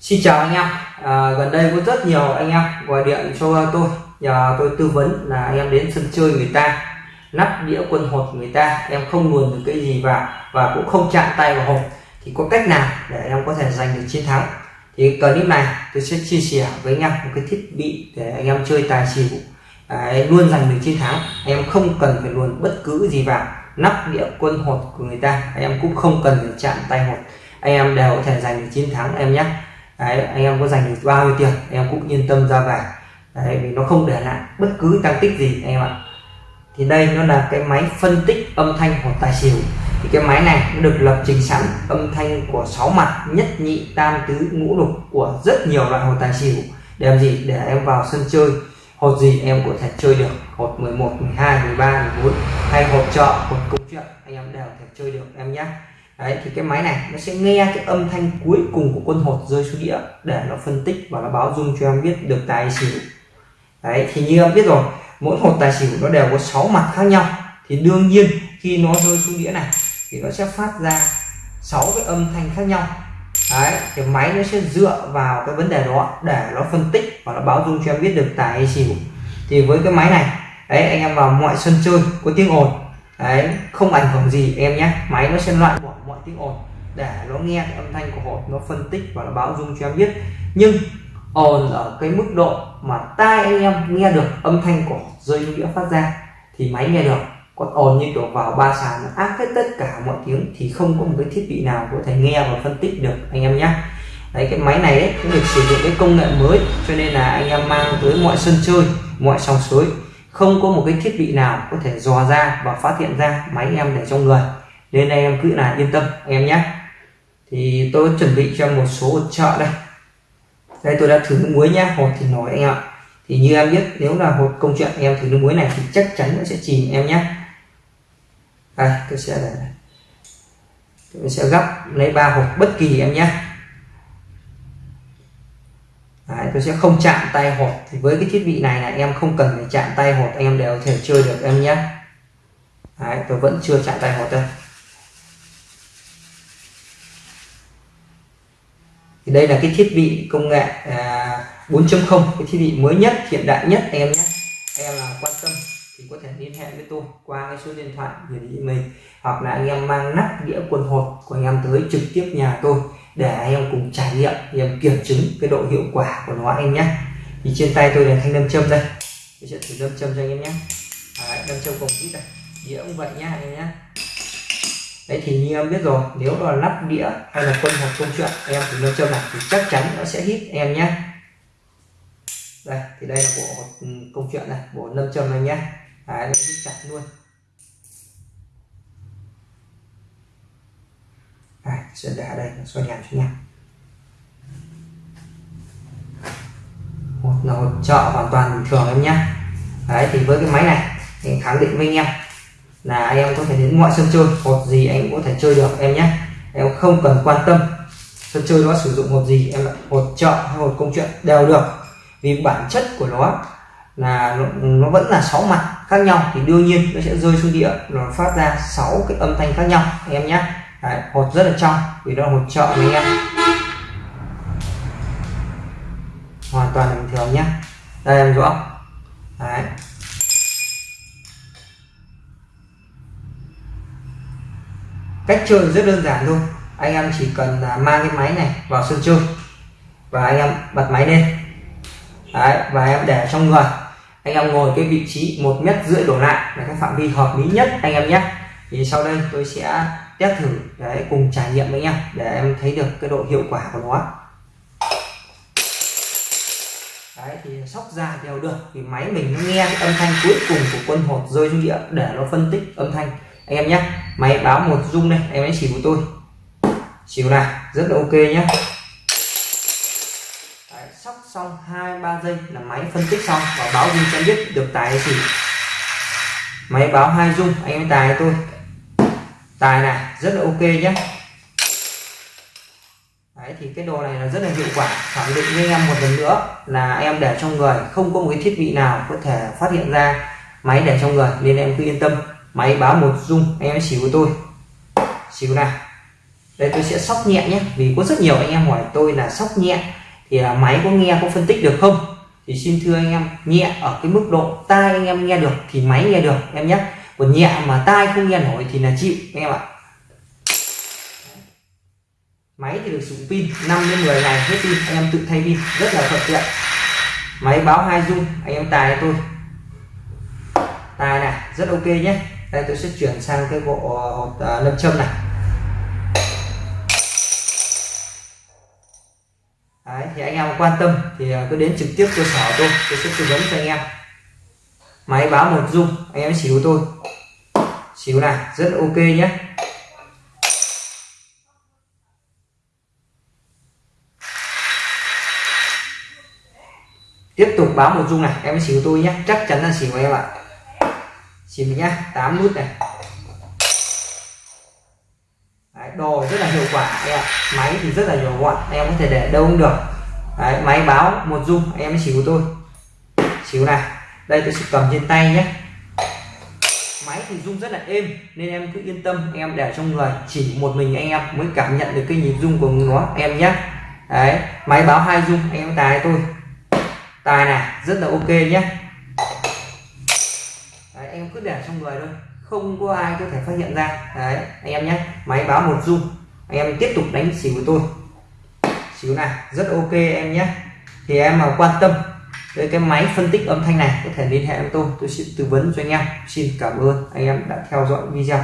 Xin chào anh em. À, gần đây có rất nhiều anh em gọi điện cho tôi. Nhờ tôi tư vấn là anh em đến sân chơi người ta nắp đĩa quân hột người ta. Em không luồn được cái gì vào và cũng không chạm tay vào hột. Thì có cách nào để em có thể giành được chiến thắng? Thì clip này tôi sẽ chia sẻ với anh em một cái thiết bị để anh em chơi tài xỉu. À, Đấy, luôn giành được chiến thắng. Em không cần phải luồn bất cứ gì vào. Nắp đĩa quân hột của người ta em cũng không cần phải chạm tay hột. Anh em đều có thể giành được chiến thắng em nhé đấy, anh em có dành được bao nhiêu tiền em cũng yên tâm ra về. Đấy, vì nó không để lại bất cứ tăng tích gì anh em ạ. Thì đây nó là cái máy phân tích âm thanh của tài xỉu. Thì cái máy này nó được lập trình sẵn âm thanh của sáu mặt nhất nhị tam tứ ngũ lục của rất nhiều loại hột tài xỉu. Để làm gì? Để em vào sân chơi. Hột gì em có thể chơi được. Hột 11 12 13 14 hay hột chợ hột công chuyện anh em đều thể chơi được em nhé đấy, thì cái máy này nó sẽ nghe cái âm thanh cuối cùng của quân hột rơi xuống đĩa để nó phân tích và nó báo dung cho em biết được tài xỉu. Đấy, thì như em biết rồi, mỗi hột tài xỉu nó đều có 6 mặt khác nhau. Thì đương nhiên, khi nó rơi xuống đĩa này, thì nó sẽ phát ra 6 cái âm thanh khác nhau. Đấy, thì máy nó sẽ dựa vào cái vấn đề đó để nó phân tích và nó báo dung cho em biết được tài hay xỉu. Thì với cái máy này, đấy, anh em vào mọi sân chơi có tiếng ồn. Đấy, không ảnh hưởng gì em nhé, máy nó sẽ loại mọi tiếng ồn để nó nghe cái âm thanh của hột nó phân tích và nó báo dung cho em biết. Nhưng ồn ở cái mức độ mà tai anh em nghe được âm thanh của rơi nghĩa phát ra thì máy nghe được. Còn ồn như kiểu vào ba sàn nó áp hết tất cả mọi tiếng thì không có một cái thiết bị nào có thể nghe và phân tích được anh em nhé. Đấy cái máy này ấy, cũng được sử dụng cái công nghệ mới cho nên là anh em mang tới mọi sân chơi mọi sòng suối không có một cái thiết bị nào có thể dò ra và phát hiện ra máy em để trong người nên anh em cứ là yên tâm em nhé. Thì tôi chuẩn bị cho một số hột trợ đây. Đây tôi đã thử nước muối nhá hột thì nổi anh em ạ. Thì như em biết nếu là hột công chuyện em thử nước muối này thì chắc chắn nó sẽ chìm em nhé. Đây tôi sẽ để tôi sẽ gấp lấy ba hộp bất kỳ em nhé. Đấy, tôi sẽ không chạm tay hột. Thì với cái thiết bị này là em không cần phải chạm tay hột anh em đều có thể chơi được em nhé. Đấy, tôi vẫn chưa chạm tay hột đây. Thì đây là cái thiết bị công nghệ à, 4.0 cái thiết bị mới nhất hiện đại nhất em nhé. Em là quan tâm thì có thể liên hệ với tôi qua cái số điện thoại gửi đi mình hoặc là anh em mang nắp đĩa quần hột của anh em tới trực tiếp nhà tôi để anh em cùng trải nghiệm anh em kiểm chứng cái độ hiệu quả của nó anh nhé. Thì trên tay tôi là thanh đâm châm đây. Tôi sẽ thử đâm châm cho anh em nhé. Đấy, đâm châm cùng ít này đĩa cũng vậy nhá anh em nhé đấy thì như em biết rồi nếu là lắp đĩa hay là quân hoặc công chuyện em thử đâm châm này thì chắc chắn nó sẽ hít em nhé đây thì đây là bộ công chuyện này bộ lâm châm này nhé đấy, nó hít chặt luôn. Đây, sẽ để đây xoay đèn cho nha một là hỗ trợ hoàn toàn bình thường em nhé đấy thì với cái máy này thì khẳng định với anh em là anh em có thể đến mọi sân chơi hột gì anh cũng có thể chơi được em nhé. Em không cần quan tâm sân chơi đó sử dụng hột gì em hột chợ hay hột công chuyện đều được. Vì bản chất của nó là nó, nó vẫn là sáu mặt khác nhau thì đương nhiên nó sẽ rơi xuống địa nó phát ra sáu cái âm thanh khác nhau em nhé. Đấy, hột rất là trong vì đó là hột chợ anh em. Hoàn toàn bình thường nhé. Đây em rõ chơi rất đơn giản thôi. Anh em chỉ cần là mang cái máy này vào sân chơi và anh em bật máy lên. Đấy, và em để trong người. Anh em ngồi cái vị trí một mét rưỡi đổ lại là cái phạm vi hợp lý nhất anh em nhé. Thì sau đây tôi sẽ test thử để cùng trải nghiệm với nhau để em thấy được cái độ hiệu quả của nó. Đấy thì sóc ra đều được thì máy mình nghe cái âm thanh cuối cùng của quân hột rơi xuống địa để nó phân tích âm thanh anh em nhé máy báo một rung đây em hãy chỉ của tôi. Chiều này rất là ok nhé. Đấy, sóc xong hai ba giây là máy phân tích xong và báo rung cho biết được tài hay xỉu máy báo hai rung anh em tài tôi. Tài này rất là ok nhé. Đấy, thì cái đồ này là rất là hiệu quả. Khẳng định với em một lần nữa là em để trong người không có một cái thiết bị nào có thể phát hiện ra máy để trong người nên em cứ yên tâm máy báo một dung anh em xíu của tôi. Xíu nào. Đây, tôi sẽ sóc nhẹ nhé, vì có rất nhiều anh em hỏi tôi là sóc nhẹ thì là máy có nghe, có phân tích được không? Thì xin thưa anh em, nhẹ ở cái mức độ tai anh em nghe được thì máy nghe được, em nhé. Còn nhẹ mà tai không nghe nổi thì là chịu, anh em ạ. Máy thì được sử dụng pin 5 đến 10 ngày hết pin, anh em tự thay pin, rất là thuận tiện. Máy báo hai dung anh em tài cho tôi. Tài này, rất ok nhé đây tôi sẽ chuyển sang cái bộ ờ, hột ờ, lâm châm này. Đấy, thì anh em quan tâm thì ờ, cứ đến trực tiếp cơ sở tôi tôi sẽ tư vấn cho anh em. Máy báo một dung anh em xíu tôi. Xíu này rất ok nhé. Tiếp tục báo một dung này em xíu tôi nhé. Chắc chắn là xíu em ạ xíu nhá 8 nút này. Đấy, đồ rất là hiệu quả em ạ? Máy thì rất là nhỏ gọn em có thể để đâu cũng được. Đấy, máy báo một dung em mới xíu tôi xíu này đây tôi sẽ cầm trên tay nhé. Máy thì rung rất là êm nên em cứ yên tâm em để trong người chỉ một mình anh em mới cảm nhận được cái nhịp rung của nó em nhé. Đấy máy báo hai rung anh em tài tôi tài này rất là ok nhé em cứ để trong người thôi, không có ai có thể phát hiện ra. Đấy, anh em nhé, máy báo một dung anh em tiếp tục đánh xỉu của tôi. Xíu này, rất ok em nhé. Thì em mà quan tâm với cái máy phân tích âm thanh này, có thể liên hệ với tôi tôi sẽ tư vấn cho anh em. Xin cảm ơn anh em đã theo dõi video.